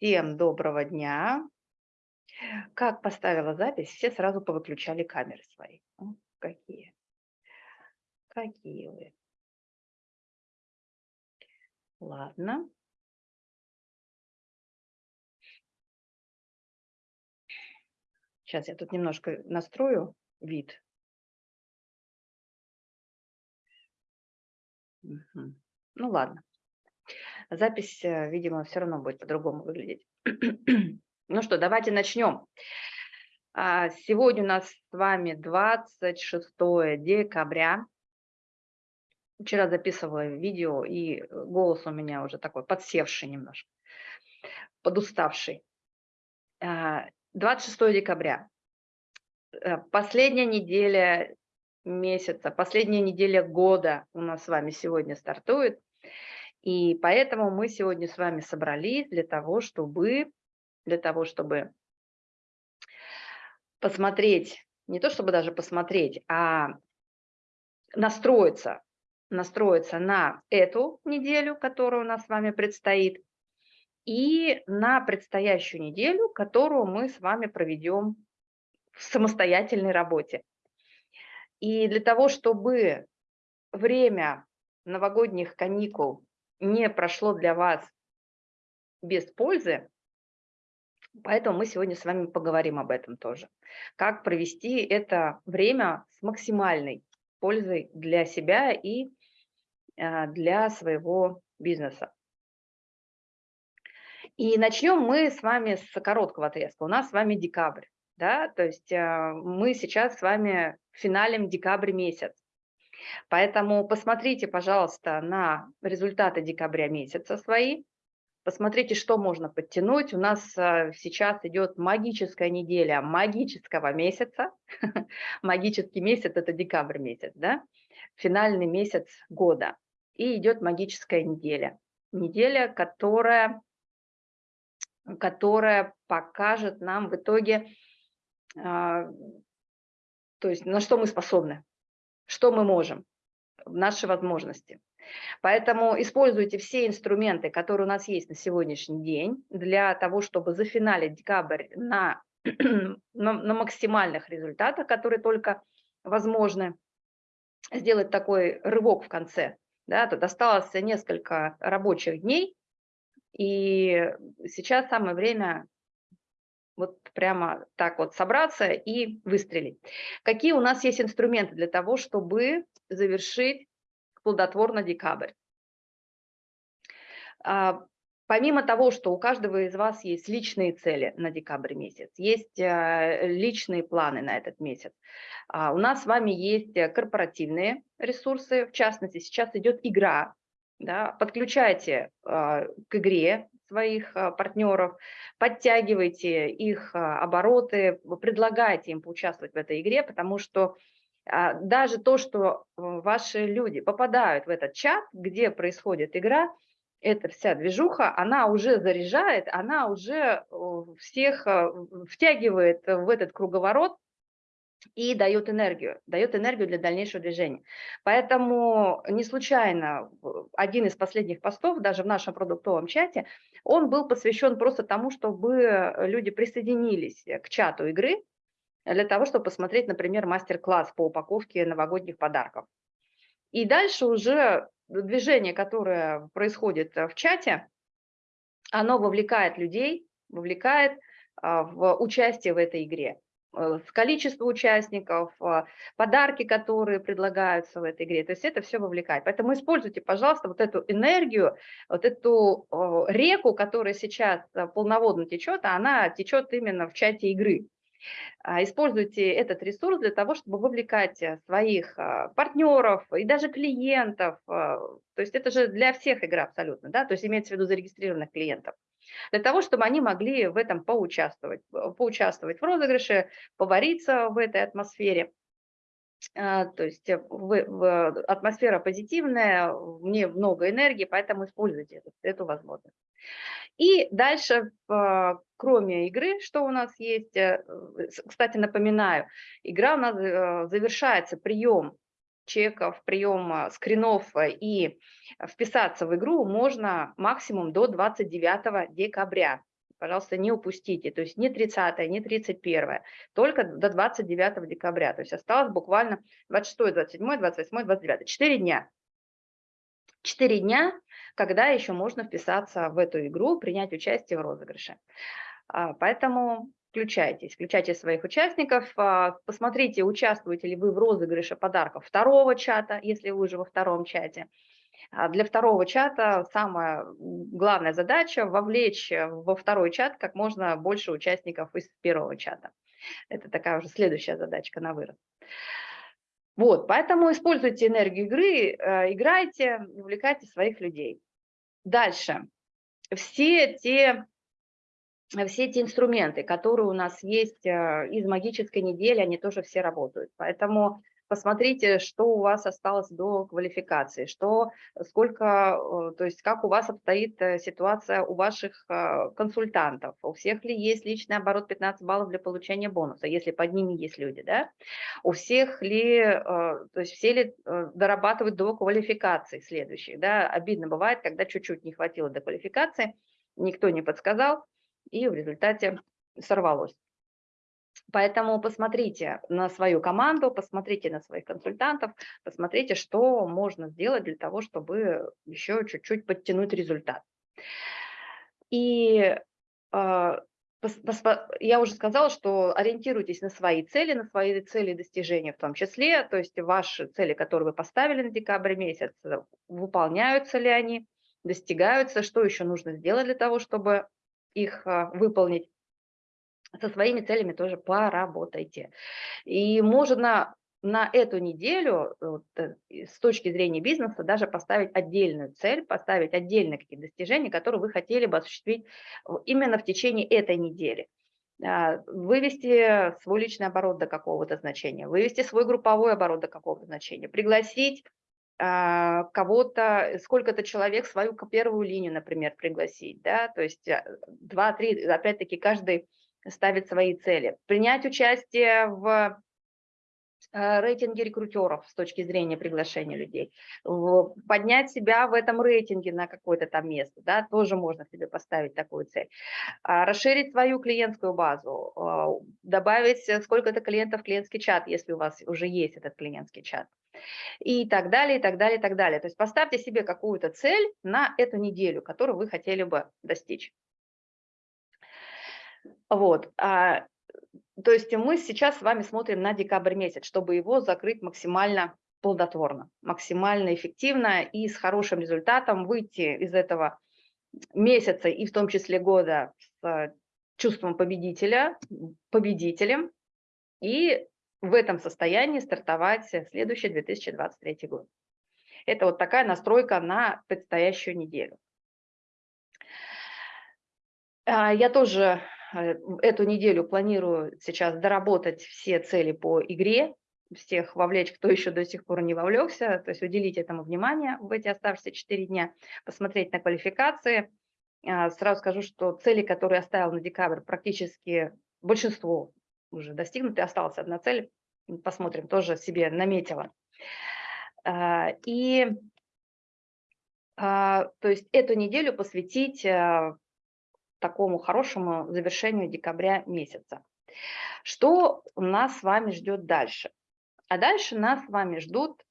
Всем доброго дня. Как поставила запись, все сразу повыключали камеры свои. Какие. Какие вы. Ладно. Сейчас я тут немножко настрою вид. Ну ладно. Запись, э, видимо, все равно будет по-другому выглядеть. ну что, давайте начнем. А, сегодня у нас с вами 26 декабря. Вчера записывала видео, и голос у меня уже такой подсевший немножко, подуставший. 26 а, декабря. Э, последняя неделя месяца, последняя неделя года у нас с вами сегодня стартует. И поэтому мы сегодня с вами собрались для того, чтобы, для того, чтобы посмотреть, не то чтобы даже посмотреть, а настроиться, настроиться на эту неделю, которая у нас с вами предстоит, и на предстоящую неделю, которую мы с вами проведем в самостоятельной работе. И для того, чтобы время новогодних каникул не прошло для вас без пользы, поэтому мы сегодня с вами поговорим об этом тоже. Как провести это время с максимальной пользой для себя и а, для своего бизнеса. И начнем мы с вами с короткого отрезка. У нас с вами декабрь, да, то есть а, мы сейчас с вами финалем декабрь месяц. Поэтому посмотрите, пожалуйста, на результаты декабря месяца свои, посмотрите, что можно подтянуть. У нас э, сейчас идет магическая неделя магического месяца. Магический месяц – это декабрь месяц, да? финальный месяц года. И идет магическая неделя. Неделя, которая, которая покажет нам в итоге, а, то есть на что мы способны что мы можем, наши возможности. Поэтому используйте все инструменты, которые у нас есть на сегодняшний день, для того, чтобы зафиналить декабрь на, на, на максимальных результатах, которые только возможны, сделать такой рывок в конце. Да, тут осталось несколько рабочих дней, и сейчас самое время вот прямо так вот собраться и выстрелить. Какие у нас есть инструменты для того, чтобы завершить плодотворно декабрь? А, помимо того, что у каждого из вас есть личные цели на декабрь месяц, есть а, личные планы на этот месяц, а, у нас с вами есть корпоративные ресурсы, в частности, сейчас идет игра, да, подключайте к игре своих а, партнеров, подтягивайте их а, обороты, предлагайте им поучаствовать в этой игре, потому что а, даже то, что ваши люди попадают в этот чат, где происходит игра, эта вся движуха, она уже заряжает, она уже всех втягивает в этот круговорот, и дает энергию, дает энергию для дальнейшего движения. Поэтому не случайно один из последних постов, даже в нашем продуктовом чате, он был посвящен просто тому, чтобы люди присоединились к чату игры, для того, чтобы посмотреть, например, мастер-класс по упаковке новогодних подарков. И дальше уже движение, которое происходит в чате, оно вовлекает людей, вовлекает а, в участие в этой игре. Э, количество участников, а, подарки, которые предлагаются в этой игре. То есть это все вовлекает. Поэтому используйте, пожалуйста, вот эту энергию, вот эту реку, которая сейчас э, полноводно течет, а она течет именно в чате игры. А, используйте этот ресурс для того, чтобы вовлекать э, своих партнеров и даже клиентов. То есть это же для всех игра абсолютно, да, то есть имеется в виду зарегистрированных клиентов для того, чтобы они могли в этом поучаствовать, поучаствовать в розыгрыше, повариться в этой атмосфере. А, то есть э, в, атмосфера позитивная, мне много энергии, поэтому используйте эту, эту возможность. И дальше, кроме игры, что у нас есть, э, кстати, напоминаю, игра у нас э, завершается прием чеков, приема скринов э, и вписаться в игру можно максимум до 29 декабря. пожалуйста, не упустите. То есть не 30, не 31, только до 29 декабря. То есть осталось буквально 26, 27, 28, 29. Четыре дня. Четыре дня, когда еще можно вписаться в эту игру, принять участие в розыгрыше. А, поэтому включайтесь, включайте своих участников, а, посмотрите, участвуете ли вы в розыгрыше подарков второго чата, если вы уже во втором чате. А для второго чата самая главная задача – вовлечь во второй чат как можно больше участников из первого чата. Это такая уже следующая задачка на вырост. Вот, поэтому используйте энергию игры, э, играйте, увлекайте своих людей. Дальше. Все те все эти инструменты, которые у нас есть э, из магической недели, они тоже все работают. Поэтому посмотрите, что у вас осталось до квалификации, что, сколько, э, то есть как у вас обстоит э, ситуация у ваших консультантов, у всех ли есть личный оборот 15 баллов для получения бонуса, если под ними есть люди, да, у всех ли, то есть все ли дорабатывают до квалификации следующих, да, обидно бывает, когда чуть-чуть не хватило до квалификации, никто не подсказал, и в результате сорвалось. Поэтому посмотрите на свою команду, посмотрите на своих консультантов, посмотрите, что можно сделать для того, чтобы еще чуть-чуть подтянуть результат. И э, я уже сказала, что ориентируйтесь на свои цели, на свои цели достижения в том числе, то есть ваши цели, которые вы поставили на декабрь месяц, выполняются ли они, достигаются, что еще нужно сделать для того, чтобы их а, выполнить, со своими целями тоже поработайте. И можно на эту неделю вот, э, с точки зрения бизнеса даже поставить отдельную цель, поставить отдельные какие-то достижения, которые вы хотели бы осуществить именно в течение этой недели. А, вывести свой личный оборот до какого-то значения, вывести свой групповой оборот до какого-то значения, пригласить кого-то, сколько-то человек свою первую линию, например, пригласить, да, то есть а, два-три, опять-таки, каждый ставит свои цели. Принять участие в а, рейтинге рекрутеров с точки зрения приглашения людей, поднять себя в этом рейтинге на какое-то там место, да, тоже можно себе поставить такую цель. Расширить свою клиентскую базу, добавить сколько-то клиентов в клиентский чат, если у вас уже есть этот клиентский чат и так далее, и так далее, и так далее. То есть поставьте себе какую-то цель на эту неделю, которую вы хотели бы достичь. Вот. А, то есть мы сейчас с вами смотрим на декабрь месяц, чтобы его закрыть максимально плодотворно, максимально эффективно и с хорошим результатом выйти из этого месяца и в том числе года с чувством победителя, победителем и в этом состоянии стартовать следующий 2023 год. Это вот такая настройка на предстоящую неделю. А, я тоже э, эту неделю планирую сейчас доработать все цели по игре, всех вовлечь, кто еще до сих пор не вовлекся, то есть уделить этому внимание в эти оставшиеся 4 дня, посмотреть на квалификации. А, сразу скажу, что цели, которые я оставила на декабрь, практически большинство уже достигнуты, осталась одна цель, посмотрим, тоже себе наметила. А, и а, то есть эту неделю посвятить а, такому хорошему завершению декабря месяца. Что нас с вами ждет дальше? А дальше нас с вами ждут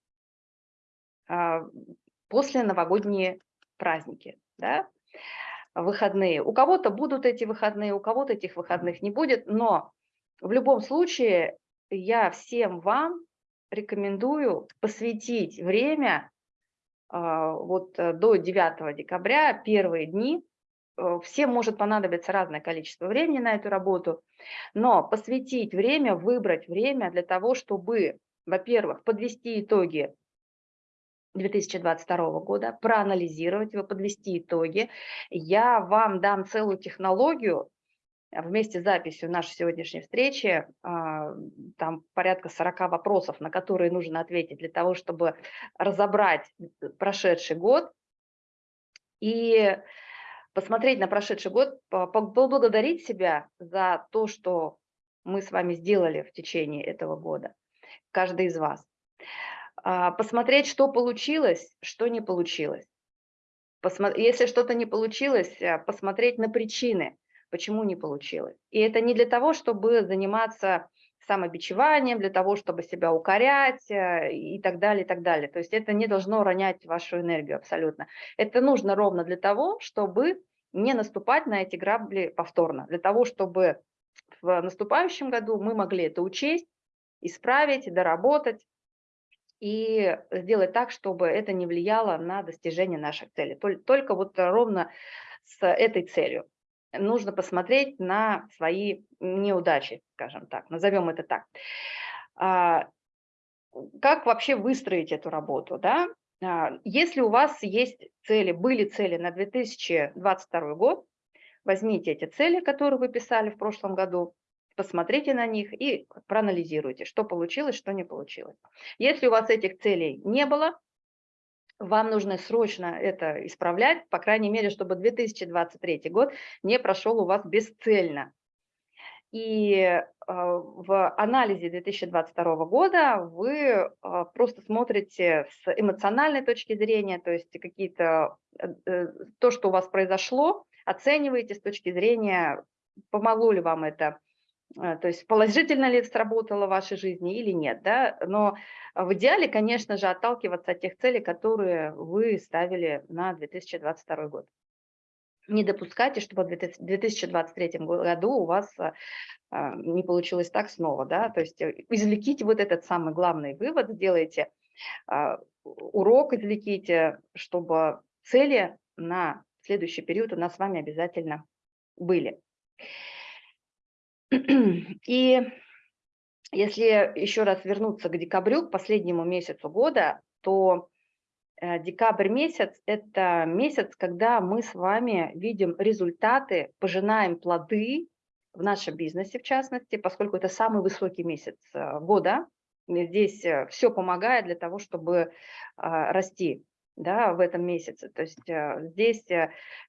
после новогодние праздники, да? выходные. У кого-то будут эти выходные, у кого-то этих выходных не будет, но в любом случае я всем вам рекомендую посвятить время а, вот э, до 9 декабря, первые дни. Э, всем может понадобиться разное количество времени на эту работу, но посвятить время, выбрать время для того, чтобы, во-первых, подвести итоги 2022 года, проанализировать его, подвести итоги. Я вам дам целую технологию, вместе с записью нашей сегодняшней встречи, а, там порядка 40 вопросов, на которые нужно ответить для того, чтобы разобрать прошедший год и посмотреть на прошедший год, поблагодарить себя за то, что мы с вами сделали в течение этого года, каждый из вас. А, посмотреть, что получилось, что не получилось. Если что-то не получилось, а, посмотреть на причины – почему не получилось. И это не для того, чтобы заниматься самобичеванием, для того, чтобы себя укорять э, и так далее, и так далее. То есть это не должно ронять вашу энергию абсолютно. Это нужно ровно для того, чтобы не наступать на эти грабли повторно, для того, чтобы в наступающем году мы могли это учесть, исправить, доработать и сделать так, чтобы это не влияло на достижение наших целей. Только вот ровно с этой целью нужно посмотреть на свои неудачи, скажем так, назовем это так. А, как вообще выстроить эту работу? Да? А, если у вас есть цели, были цели на 2022 год, возьмите эти цели, которые вы писали в прошлом году, посмотрите на них и проанализируйте, что получилось, что не получилось. Если у вас этих целей не было, вам нужно срочно это исправлять, по крайней мере, чтобы 2023 год не прошел у вас бесцельно. И а, в анализе 2022 года вы а, просто смотрите с эмоциональной точки зрения, то есть какие-то э, э, то, что у вас произошло, оцениваете с точки зрения, помогло ли вам это то есть положительно ли сработало в вашей жизни или нет, да, но в идеале, конечно же, отталкиваться от тех целей, которые вы ставили на 2022 год. Не допускайте, чтобы в 2023 году у вас а, а, не получилось так снова, да, то есть э, извлеките вот этот самый главный вывод, сделайте урок, извлеките, чтобы цели на следующий период у нас с вами обязательно были. И если еще раз вернуться к декабрю, к последнему месяцу года, то э, декабрь месяц – это месяц, когда мы с вами видим результаты, пожинаем плоды в нашем бизнесе, в частности, поскольку это самый высокий месяц э, года. Здесь э, все помогает для того, чтобы расти да, в этом месяце. То есть здесь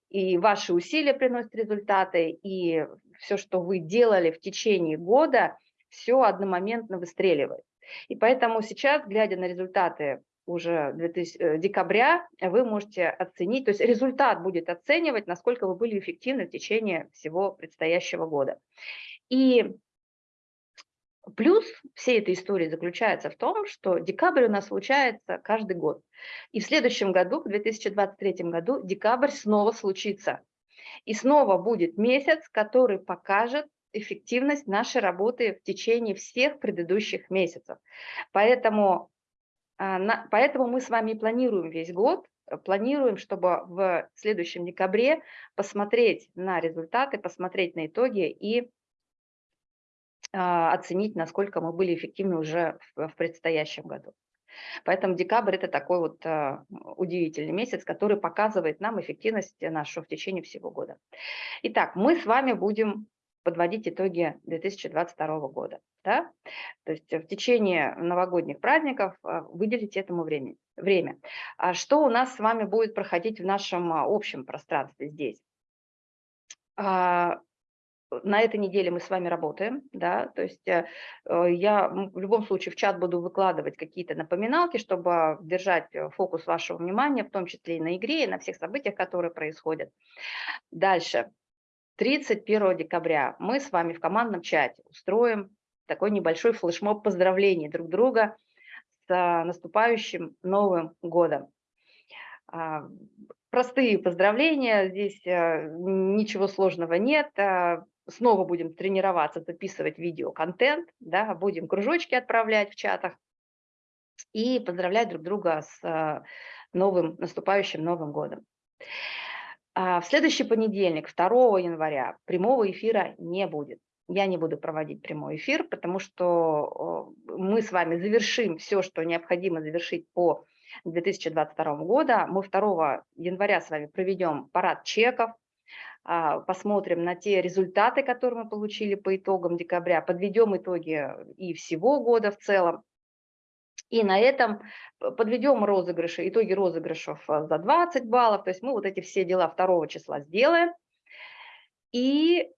и ваши усилия приносят результаты, и все, что вы делали в течение года, все одномоментно выстреливает. И поэтому сейчас, глядя на результаты уже 2000, э, декабря, вы можете оценить, то есть результат будет оценивать, насколько вы были эффективны в течение всего предстоящего года. И плюс всей этой истории заключается в том, что декабрь у нас случается каждый год. И в следующем году, в 2023 году, декабрь снова случится. И снова будет месяц, который покажет эффективность нашей работы в течение всех предыдущих месяцев. Поэтому, а, поэтому мы с вами планируем весь год, планируем, чтобы в следующем декабре посмотреть на результаты, посмотреть на итоги и оценить, насколько мы были эффективны уже в предстоящем году. Поэтому декабрь – это такой вот а, удивительный месяц, который показывает нам эффективность нашу в течение всего года. Итак, мы с вами будем подводить итоги 2022 года. Да? То есть в течение новогодних праздников а, выделить этому время. время. А что у нас с вами будет проходить в нашем общем пространстве здесь? На этой неделе мы с вами работаем, да, то есть э, э, я в любом случае в чат буду выкладывать какие-то напоминалки, чтобы держать э, фокус вашего внимания, в том числе и на игре, и на всех событиях, которые происходят. Дальше, 31 декабря мы с вами в командном чате устроим такой небольшой флешмоб поздравлений друг друга с наступающим Новым годом. А, простые поздравления, здесь ничего сложного нет. А, снова будем тренироваться, записывать видеоконтент, да, будем кружочки отправлять в чатах и поздравлять друг друга с э, новым, наступающим Новым годом. А в следующий понедельник, 2 января, прямого эфира не будет. Я не буду проводить прямой эфир, потому что мы с вами завершим все, что необходимо завершить по 2022 году. Мы 2 января с вами проведем парад чеков, а, посмотрим на те результаты, которые мы получили по итогам декабря, подведем итоги и всего года в целом. И на этом подведем розыгрыши, итоги розыгрышев а, за 20 баллов. То есть мы вот эти все дела 2 числа сделаем. И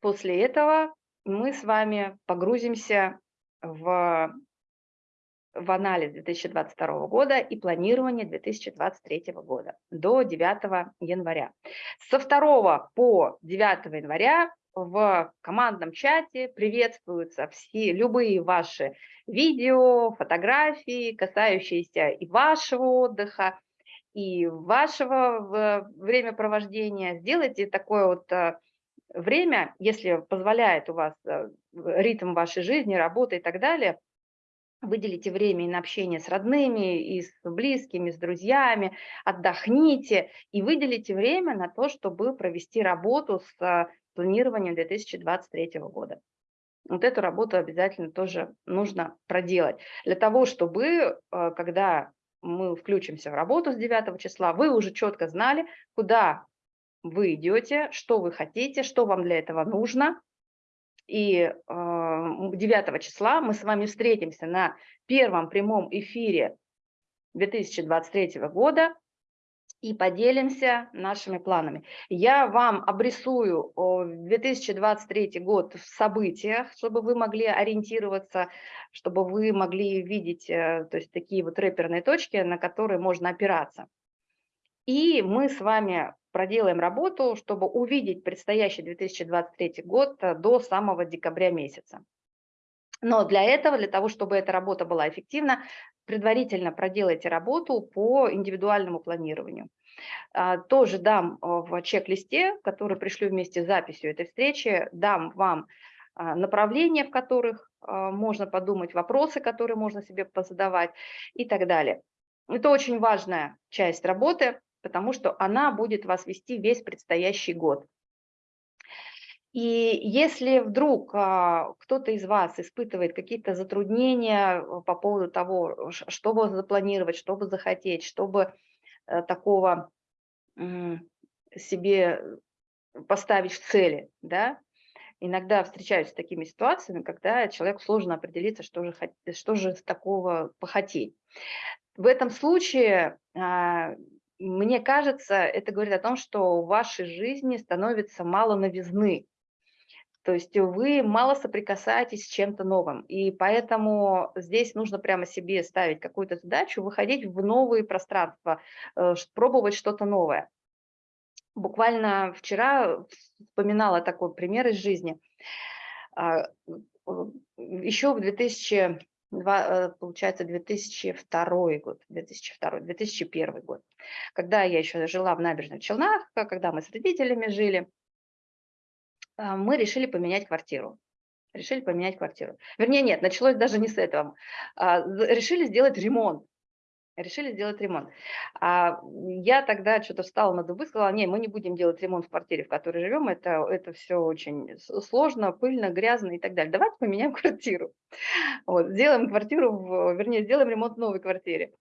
после этого мы с вами погрузимся в в анализ 2022 года и планирование 2023 года до 9 января. Со 2 по 9 января в командном чате приветствуются все любые ваши видео, фотографии, касающиеся и вашего отдыха, и вашего времяпровождения. Сделайте такое вот э, время, если позволяет у вас э, ритм вашей жизни, работы и так далее, выделите время на общение с родными, и с близкими, с друзьями, отдохните и выделите время на то, чтобы провести работу с э, планированием 2023 года. Вот эту работу обязательно тоже нужно проделать. Для того, чтобы, когда мы включимся в работу с 9 числа, вы уже четко знали, куда вы идете, что вы хотите, что вам для этого нужно. И 9 числа мы с вами встретимся на первом прямом эфире 2023 года и поделимся нашими планами. Я вам обрисую 2023 год в событиях, чтобы вы могли ориентироваться, чтобы вы могли видеть э, то есть такие вот рэперные точки, на которые можно опираться. И мы с вами проделаем работу, чтобы увидеть предстоящий 2023 год э, до самого декабря месяца. Но для этого, для того, чтобы эта работа была эффективна, предварительно проделайте работу по индивидуальному планированию. А, тоже дам а, в чек-листе, который пришлю вместе с записью этой встречи, дам вам а, направления, в которых можно подумать, вопросы, которые можно себе позадавать и так далее. Это очень важная часть работы, потому что она будет вас вести весь предстоящий год. И если вдруг а, кто-то из вас испытывает какие-то затруднения э, по поводу того, что бы запланировать, что бы захотеть, чтобы э, такого себе поставить в цели, да, иногда встречаюсь с такими ситуациями, когда человеку сложно определиться, что же, что же такого похотеть. В этом случае, а, мне кажется, это говорит о том, что в вашей жизни становится мало новизны, то есть вы мало соприкасаетесь с чем-то новым, и поэтому здесь нужно прямо себе ставить какую-то задачу, выходить в новые пространства, э, пробовать что-то новое. Буквально вчера вспоминала такой пример из жизни. А, Еще в 2000 э, получается, 2002 год, 2002, 2001 год, когда я еще жила в набережных Челнах, когда мы с родителями жили, а, мы решили поменять квартиру. Решили поменять квартиру. Вернее, нет, началось даже не с этого. А, решили сделать ремонт. Решили сделать ремонт. А я тогда что-то встала на дубы, сказала, не, мы не будем делать ремонт в квартире, в которой живем, это, это все очень сложно, пыльно, гразно и так далее. Давайте поменяем квартиру. Вот, сделаем квартиру, в, вернее, сделаем ремонт в новой квартире.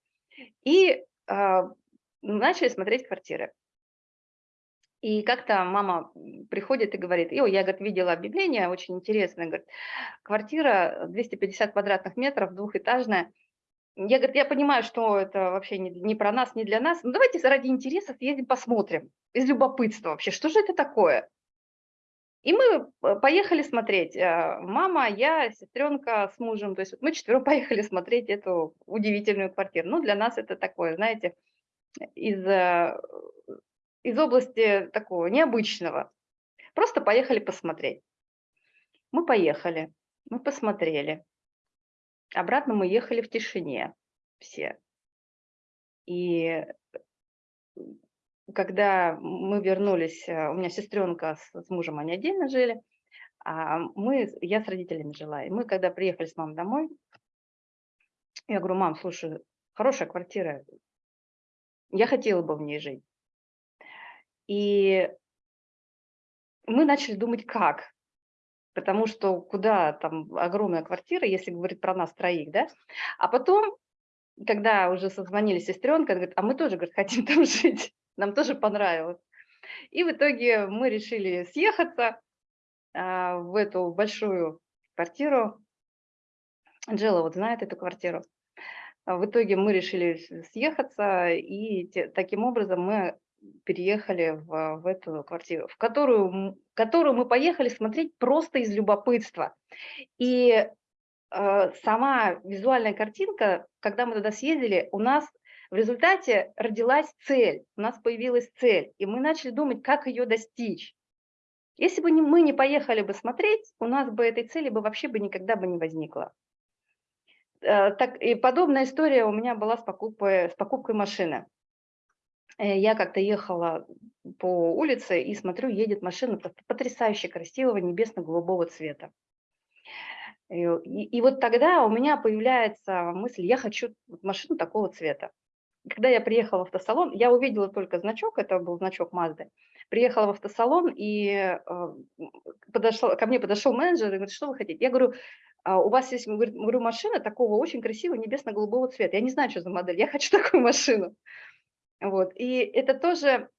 И а, начали смотреть квартиры. И как-то мама приходит и говорит, "Ой, я, говорит, видела объявление, очень интересное, говорит, квартира 250 квадратных метров, двухэтажная. Я, говорит, я понимаю, что это вообще не, не про нас, не для нас, но давайте ради интереса съездим посмотрим, из любопытства вообще, что же это такое? И мы э, поехали смотреть. Э, мама, я, сестренка с мужем. То есть мы четвером поехали смотреть эту удивительную квартиру. Ну, для нас это такое, знаете, из э, из области такого необычного. Просто поехали посмотреть. Мы поехали, мы посмотрели. Обратно мы ехали в тишине все. И когда мы вернулись, э, у меня сестренка с, с мужем, они отдельно жили, а мы, я с родителями жила. И мы, когда приехали с мамой домой, я говорю, мам, слушай, хорошая квартира, я хотела бы в ней жить. И мы начали думать, как. Потому что куда там огромная квартира, если говорить про нас троих, да? А потом, когда уже созвонили сестренка, она говорит, а мы тоже, говорит, хотим там жить, нам тоже понравилось. И в итоге мы решили съехаться а, в эту большую квартиру. Анжела вот знает эту квартиру. В итоге мы решили съехаться, и те, таким образом мы переехали в, в эту квартиру, в которую, которую мы поехали смотреть просто из любопытства. И э, сама визуальная картинка, когда мы туда съездили, у нас в результате родилась цель, у нас появилась цель, и мы начали думать, как ее достичь. Если бы мы не поехали бы смотреть, у нас бы этой цели бы вообще бы никогда бы не возникло. Э, так, и подобная история у меня была с покупкой, с покупкой машины. Э, я как-то ехала по улице и смотрю, едет машина потрясающе красивого небесно-голубого цвета. И, и, и вот тогда у меня появляется мысль, я хочу машину такого цвета. Когда я приехала в автосалон, я увидела только значок, это был значок Mazda. Приехала в автосалон, и э, подошел, ко мне подошел менеджер и говорит, что вы хотите? Я говорю, а у вас есть говорю, машина такого очень красивого небесно-голубого цвета. Я не знаю, что за модель, я хочу такую машину. Вот. И это тоже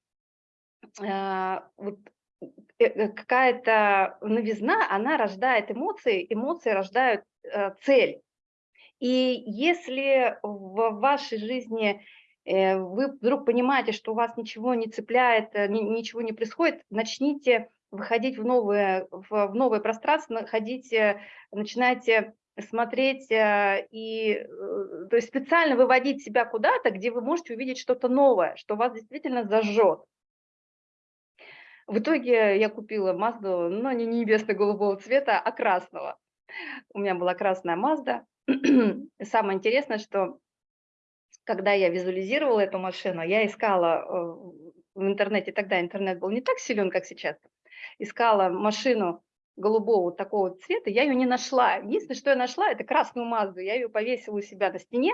э, вот, э, э, какая-то новизна, она рождает эмоции, эмоции рождают э, цель. И если в вашей жизни вы вдруг понимаете, что у вас ничего не цепляет, ничего не происходит, начните выходить в новое, в, в новое пространство, ходите, начинайте смотреть э, и э, то есть специально выводить себя куда-то, где вы можете увидеть что-то новое, что вас действительно зажжет. В итоге я купила Мазду, но не небесно-голубого цвета, а красного. У меня была красная Мазда. Самое интересное, что когда я визуализировала эту машину, я искала э, в интернете, тогда интернет был не так силен, как сейчас, искала машину голубого такого цвета, я ее не нашла. Единственное, что я нашла, это красную Мазду. Я ее повесила у себя на стене,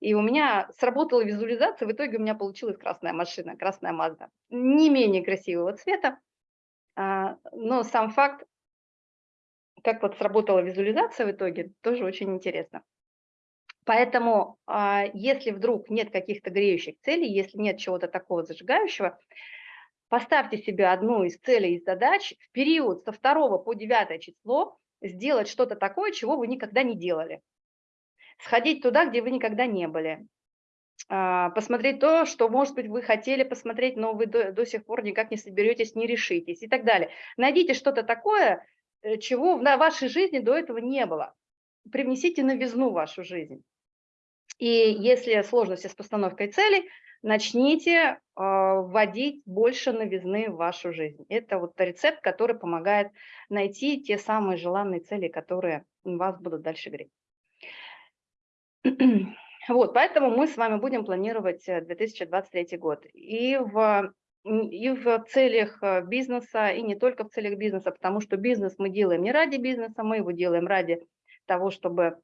и у меня сработала визуализация, в итоге у меня получилась красная машина, красная Мазда. Не менее красивого цвета, а, но сам факт, как вот сработала визуализация в итоге, тоже очень интересно. Поэтому, а, если вдруг нет каких-то греющих целей, если нет чего-то такого зажигающего, Поставьте себе одну из целей и задач в период со 2 по 9 число сделать что-то такое, чего вы никогда не делали. Сходить туда, где вы никогда не были. А, посмотреть то, что, может быть, вы хотели посмотреть, но вы до, до сих пор никак не соберетесь, не решитесь и так далее. Найдите что-то такое, э, чего в вашей жизни до этого не было. Привнесите новизну в вашу жизнь. И если сложности с постановкой целей, начните а, вводить больше новизны в вашу жизнь. Это вот рецепт, который помогает найти те самые желанные цели, которые вас будут дальше греть. Вот, поэтому мы с вами будем планировать 2023 э, год. И в, и в целях э, бизнеса, и не только в целях бизнеса, потому что бизнес мы делаем не ради бизнеса, мы его делаем ради того, чтобы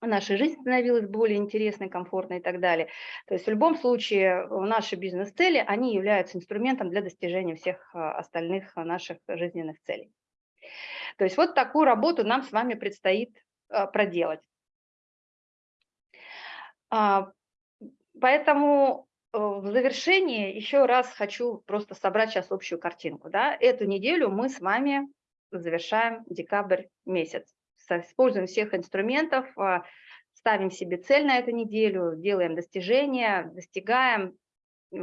наша жизнь становилась более интересной, комфортной и так далее. То есть в любом случае наши бизнес-цели, они являются инструментом для достижения всех а, остальных наших жизненных целей. То есть вот такую работу нам с вами предстоит а, проделать. А, поэтому э, в завершении еще раз хочу просто собрать сейчас общую картинку. Да? Эту неделю мы с вами завершаем декабрь месяц используем всех инструментов, а, ставим себе цель на эту неделю, делаем достижения, достигаем,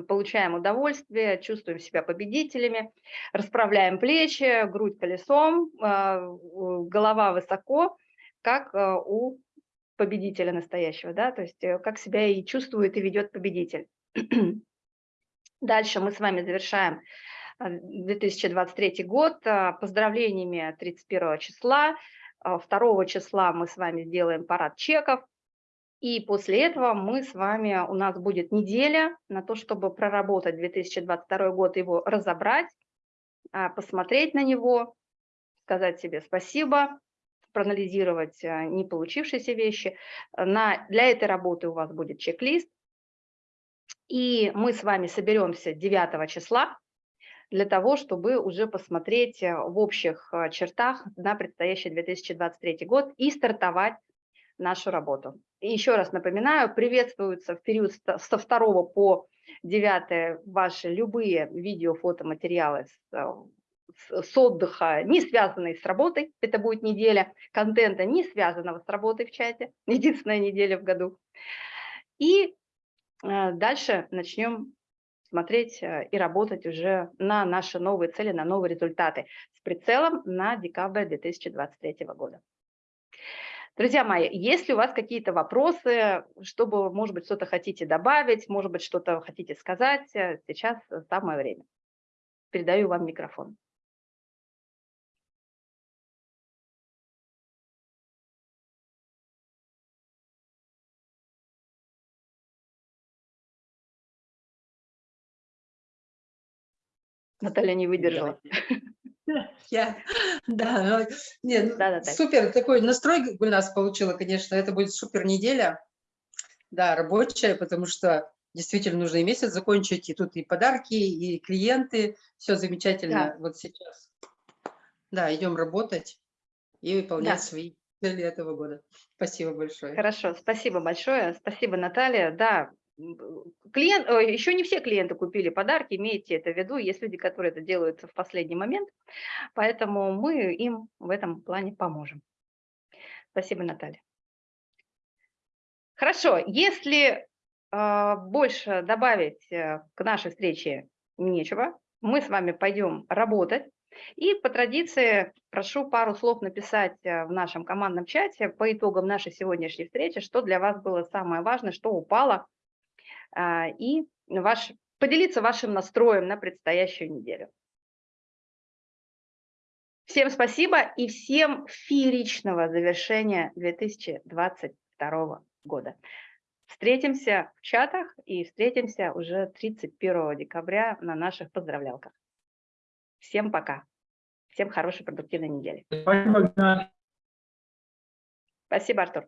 получаем удовольствие, чувствуем себя победителями, расправляем плечи, грудь колесом, а, голова высоко, как а, у победителя настоящего, да, то есть э, как себя и чувствует и ведет победитель. Дальше мы с вами завершаем 2023 год поздравлениями 31 числа, 2 а, числа мы с вами сделаем парад чеков, и после этого мы с вами, у нас будет неделя на то, чтобы проработать 2022 год, его разобрать, а, посмотреть на него, сказать себе спасибо, проанализировать а, не получившиеся вещи. На, для этой работы у вас будет чек-лист. И мы с вами соберемся 9 числа для того, чтобы уже посмотреть э, в общих э, чертах на предстоящий 2023 год и стартовать нашу работу. И еще раз напоминаю, приветствуются в период со 2 по 9 ваши любые видео, фотоматериалы с, э, с отдыха, не связанные с работой, это будет неделя контента, не связанного с работой в чате, единственная неделя в году. И дальше начнем смотреть э, и работать уже на наши новые цели, на новые результаты с прицелом на декабрь 2023 года. Друзья мои, если у вас какие-то вопросы, чтобы, может быть, что-то хотите добавить, может быть, что-то хотите сказать, э, сейчас самое время. Передаю вам микрофон. Наталья не выдержала. Я, да, нет, да, да, супер такой настрой у нас получила, конечно, это будет супер неделя, да, рабочая, потому что действительно нужно и месяц закончить, и тут и подарки, и клиенты, все замечательно. Да. Вот сейчас, да, идем работать и выполнять да. свои цели этого года. Спасибо большое. Хорошо, спасибо большое, спасибо, Наталья. Да, Клиент, еще не все клиенты купили подарки, имейте это в виду, есть люди, которые это делают в последний момент, поэтому мы им в этом плане поможем. Спасибо, Наталья. Хорошо, если э, больше добавить э, к нашей встрече нечего, мы с вами пойдем работать. И по традиции прошу пару слов написать э, в нашем командном чате по итогам нашей сегодняшней встречи, что для вас было самое важное, что упало а, и ваш, поделиться вашим настроем на предстоящую неделю. Всем спасибо и всем фееричного завершения 2022 года. Встретимся в чатах и встретимся уже 31 декабря на наших поздравлялках. Всем пока. Всем хорошей продуктивной недели. Спасибо, Артур.